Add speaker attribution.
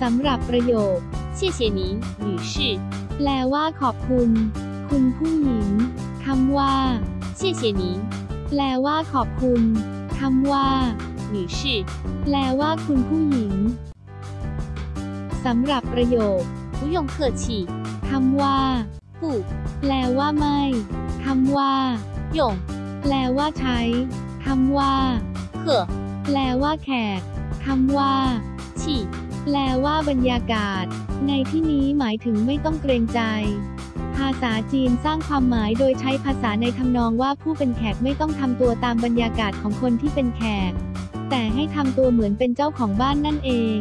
Speaker 1: สำหรับประโยค
Speaker 2: 谢谢您，女士。
Speaker 1: แปลว่าขอบคุณ คุณผู้หญิง คำว่า
Speaker 2: 谢谢您，
Speaker 1: แปลว่าขอบคุณ คำว่า
Speaker 2: 女士。
Speaker 1: แปลว่าคุณผู้หญิง สำหรับประโยค
Speaker 2: 不用客气，
Speaker 1: คำว่า
Speaker 2: 不
Speaker 1: แปลว่าไม่ คำว่า
Speaker 2: 用
Speaker 1: แปลว่าใช้ คำว่า
Speaker 2: 客
Speaker 1: แปลว่าแขก คำว่า
Speaker 2: 气
Speaker 1: แปลว่าบรรยากาศ ในที่นี้หมายถึงไม่ต้องเกรงใจ ภาษาจีนสร้างความหมายโดยใช้ภาษาในทำนองว่าผู้เป็นแขกไม่ต้องทำตัวตามบรรยากาศของคนที่เป็นแขก แต่ให้ทำตัวเหมือนเป็นเจ้าของบ้านนั่นเอง